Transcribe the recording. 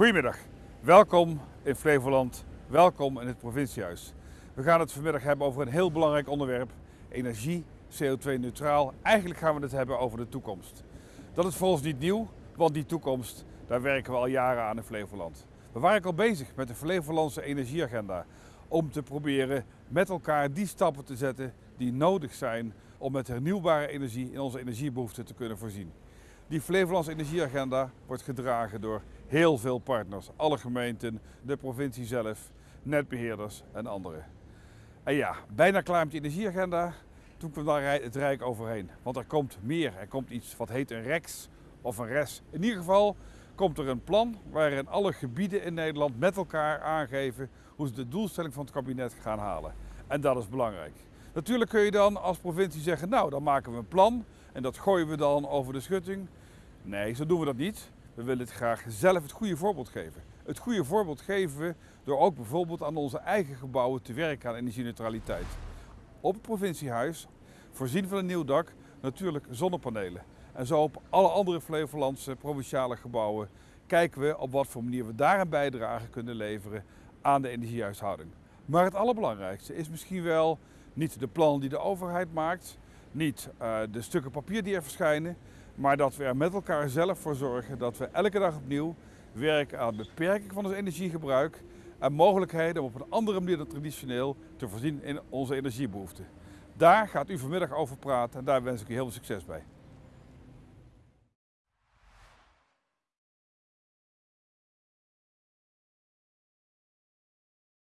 Goedemiddag, welkom in Flevoland, welkom in het provinciehuis. We gaan het vanmiddag hebben over een heel belangrijk onderwerp, energie, CO2-neutraal. Eigenlijk gaan we het hebben over de toekomst. Dat is voor ons niet nieuw, want die toekomst, daar werken we al jaren aan in Flevoland. We waren al bezig met de Flevolandse energieagenda om te proberen met elkaar die stappen te zetten die nodig zijn om met hernieuwbare energie in onze energiebehoeften te kunnen voorzien. Die Flevolandse energieagenda wordt gedragen door heel veel partners. Alle gemeenten, de provincie zelf, netbeheerders en anderen. En ja, bijna klaar met die energieagenda. Toen kwam daar het Rijk overheen. Want er komt meer. Er komt iets wat heet een REX of een RES. In ieder geval komt er een plan waarin alle gebieden in Nederland met elkaar aangeven hoe ze de doelstelling van het kabinet gaan halen. En dat is belangrijk. Natuurlijk kun je dan als provincie zeggen, nou dan maken we een plan en dat gooien we dan over de schutting. Nee, zo doen we dat niet. We willen het graag zelf het goede voorbeeld geven. Het goede voorbeeld geven we door ook bijvoorbeeld aan onze eigen gebouwen te werken aan energieneutraliteit. Op het provinciehuis, voorzien van een nieuw dak, natuurlijk zonnepanelen. En zo op alle andere Flevolandse provinciale gebouwen kijken we op wat voor manier we daar een bijdrage kunnen leveren aan de energiehuishouding. Maar het allerbelangrijkste is misschien wel niet de plannen die de overheid maakt, niet uh, de stukken papier die er verschijnen, maar dat we er met elkaar zelf voor zorgen dat we elke dag opnieuw werken aan beperking van ons energiegebruik en mogelijkheden om op een andere manier dan traditioneel te voorzien in onze energiebehoeften. Daar gaat u vanmiddag over praten en daar wens ik u heel veel succes bij.